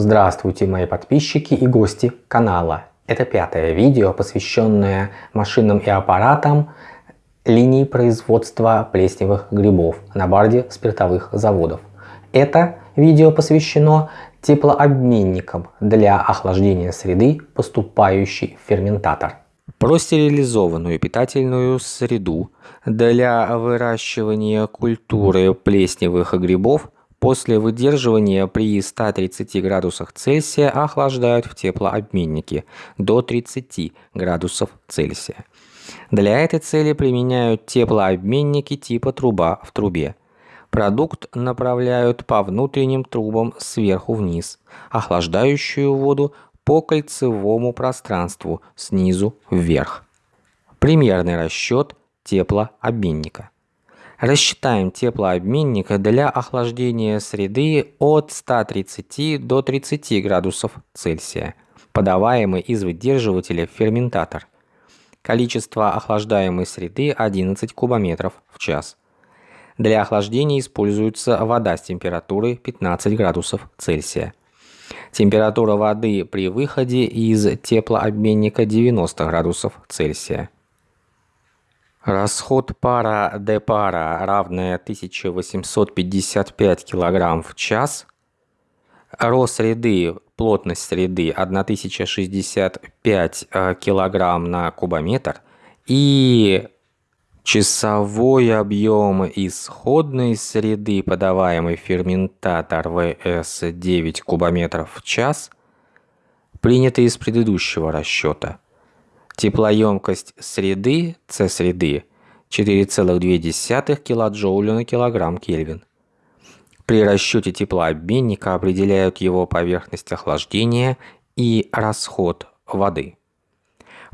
Здравствуйте мои подписчики и гости канала. Это пятое видео, посвященное машинам и аппаратам линии производства плесневых грибов на барде спиртовых заводов. Это видео посвящено теплообменникам для охлаждения среды, поступающей в ферментатор. Про стерилизованную питательную среду для выращивания культуры плесневых грибов После выдерживания при 130 градусах Цельсия охлаждают в теплообменнике до 30 градусов Цельсия. Для этой цели применяют теплообменники типа труба в трубе. Продукт направляют по внутренним трубам сверху вниз, охлаждающую воду по кольцевому пространству снизу вверх. Примерный расчет теплообменника. Рассчитаем теплообменник для охлаждения среды от 130 до 30 градусов Цельсия, подаваемый из выдерживателя в ферментатор. Количество охлаждаемой среды 11 кубометров в час. Для охлаждения используется вода с температурой 15 градусов Цельсия. Температура воды при выходе из теплообменника 90 градусов Цельсия. Расход пара депара равная 1855 кг в час. Рост среды, плотность среды 1065 э, кг на кубометр. И часовой объем исходной среды, подаваемый ферментатор ВС 9 кубометров в час, принятый из предыдущего расчета – Теплоемкость среды, С-среды, 4,2 кJ на килограмм Кельвин. При расчете теплообменника определяют его поверхность охлаждения и расход воды.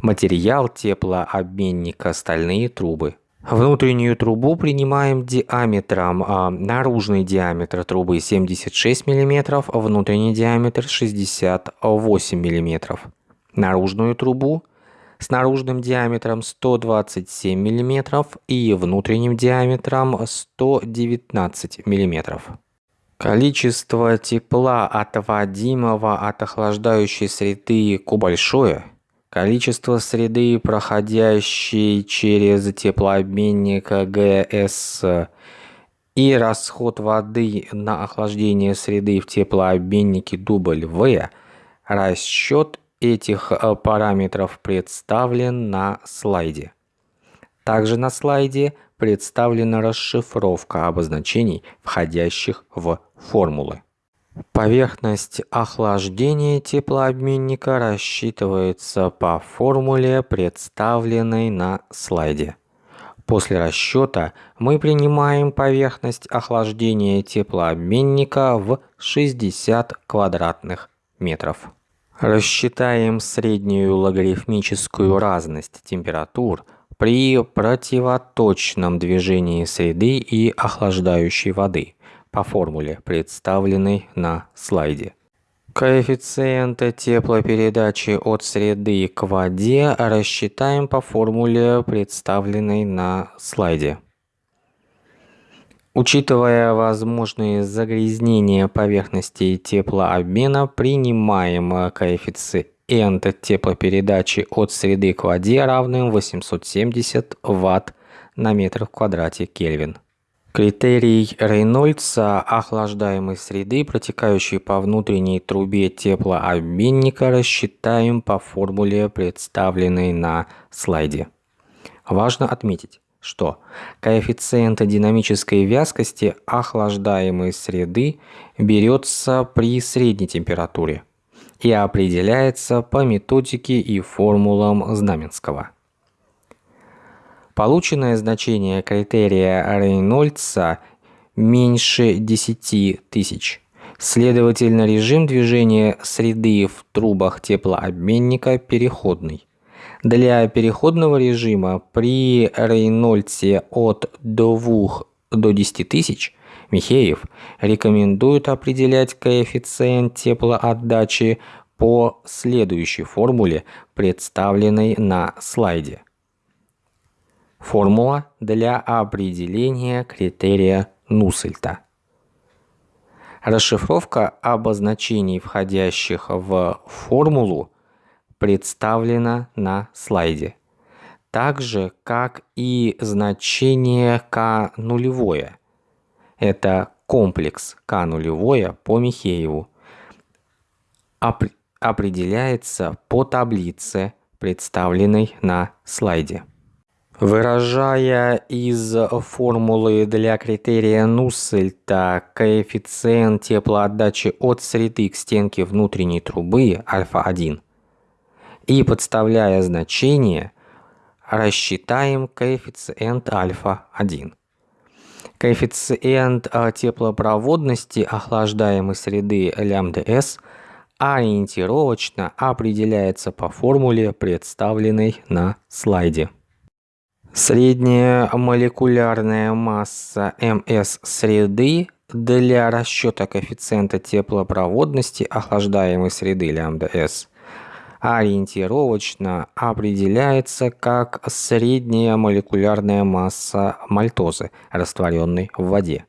Материал теплообменника – стальные трубы. Внутреннюю трубу принимаем диаметром, а наружный диаметр трубы 76 мм, внутренний диаметр 68 мм. Наружную трубу с наружным диаметром 127 мм и внутренним диаметром 119 мм. Количество тепла, отводимого от охлаждающей среды Q большое. Количество среды, проходящей через теплообменник ГС и расход воды на охлаждение среды в теплообменнике W расчет этих э, параметров представлен на слайде. Также на слайде представлена расшифровка обозначений, входящих в формулы. Поверхность охлаждения теплообменника рассчитывается по формуле, представленной на слайде. После расчета мы принимаем поверхность охлаждения теплообменника в 60 квадратных метров. Рассчитаем среднюю логарифмическую разность температур при противоточном движении среды и охлаждающей воды по формуле, представленной на слайде. Коэффициент теплопередачи от среды к воде рассчитаем по формуле, представленной на слайде. Учитывая возможные загрязнения поверхности теплообмена, принимаем коэффициент теплопередачи от среды к воде равным 870 Вт на метр в квадрате Кельвин. Критерий Рейнольдса охлаждаемой среды, протекающей по внутренней трубе теплообменника, рассчитаем по формуле, представленной на слайде. Важно отметить, что коэффициент динамической вязкости охлаждаемой среды берется при средней температуре и определяется по методике и формулам Знаменского. Полученное значение критерия Рейнольдса меньше 10 тысяч. Следовательно, режим движения среды в трубах теплообменника переходный. Для переходного режима при Рейнольдсе от 2 до 10 тысяч Михеев рекомендует определять коэффициент теплоотдачи по следующей формуле, представленной на слайде. Формула для определения критерия Нуссельта. Расшифровка обозначений, входящих в формулу, представлена на слайде. Так же, как и значение k нулевое. Это комплекс k нулевое по Михееву. Определяется по таблице, представленной на слайде. Выражая из формулы для критерия Нуссельта коэффициент теплоотдачи от среды к стенке внутренней трубы альфа-1 и подставляя значение, рассчитаем коэффициент альфа-1. Коэффициент а, теплопроводности охлаждаемой среды лямбда-с ориентировочно определяется по формуле, представленной на слайде. Средняя молекулярная масса МС среды для расчета коэффициента теплопроводности охлаждаемой среды С ориентировочно определяется как средняя молекулярная масса мальтозы, растворенной в воде.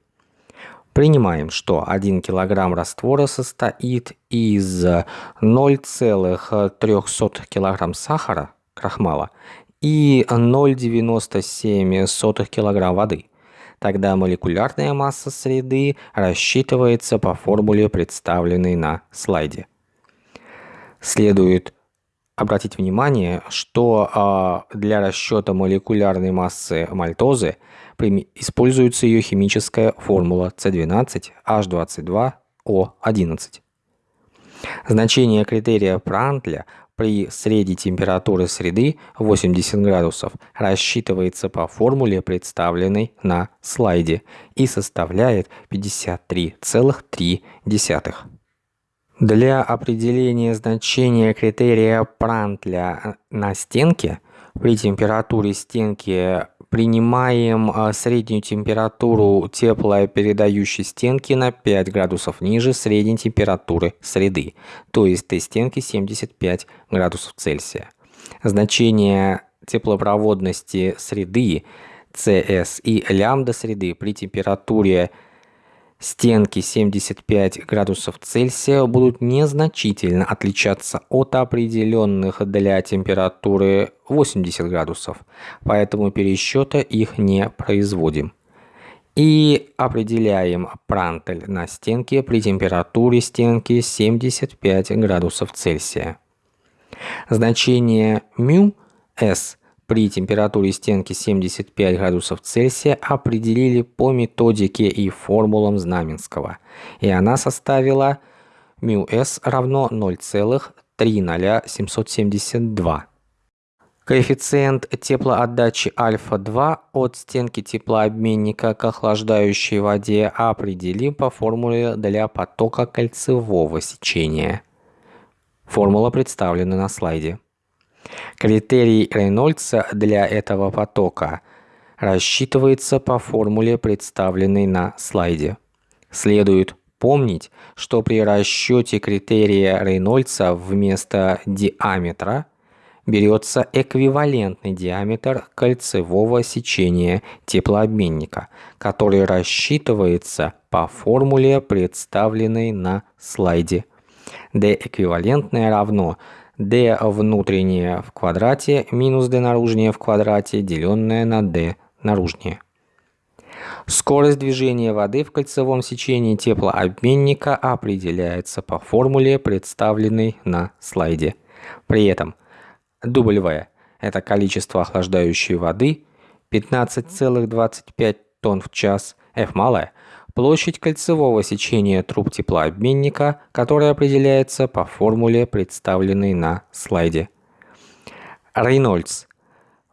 Принимаем, что 1 кг раствора состоит из 0,03 кг сахара, крахмала, и 0,97 кг воды. Тогда молекулярная масса среды рассчитывается по формуле, представленной на слайде. Следует обратить внимание, что а, для расчета молекулярной массы мальтозы используется ее химическая формула С12H22O11. Значение критерия Прантля при средней температуре среды 80 градусов рассчитывается по формуле, представленной на слайде, и составляет 53,3. Для определения значения критерия Прантля на стенке при температуре стенки принимаем а, среднюю температуру теплопередающей стенки на 5 градусов ниже средней температуры среды, то есть Т-стенки 75 градусов Цельсия. Значение теплопроводности среды CS и лямбда среды при температуре стенки 75 градусов Цельсия будут незначительно отличаться от определенных для температуры 80 градусов, поэтому пересчета их не производим. И определяем прантель на стенке при температуре стенки 75 градусов Цельсия. Значение μ s при температуре стенки 75 градусов Цельсия определили по методике и формулам Знаменского, и она составила μs равно 0,30772. Коэффициент теплоотдачи альфа-2 от стенки теплообменника к охлаждающей воде определим по формуле для потока кольцевого сечения. Формула представлена на слайде. Критерий Рейнольдса для этого потока рассчитывается по формуле, представленной на слайде. Следует помнить, что при расчете критерия Рейнольдса вместо диаметра берется эквивалентный диаметр кольцевого сечения теплообменника, который рассчитывается по формуле, представленной на слайде. D эквивалентное равно d внутреннее в квадрате минус d наружнее в квадрате, деленное на d наружнее. Скорость движения воды в кольцевом сечении теплообменника определяется по формуле, представленной на слайде. При этом W – это количество охлаждающей воды 15,25 тонн в час, F малое – Площадь кольцевого сечения труб теплообменника, которая определяется по формуле, представленной на слайде. Рейнольдс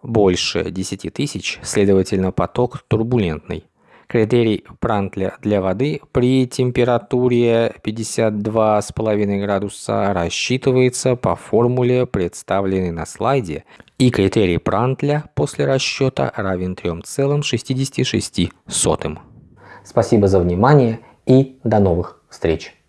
больше 10 тысяч, следовательно поток турбулентный. Критерий Прантля для воды при температуре 52,5 градуса рассчитывается по формуле, представленной на слайде, и критерий Прантля после расчета равен 3,66. Спасибо за внимание и до новых встреч!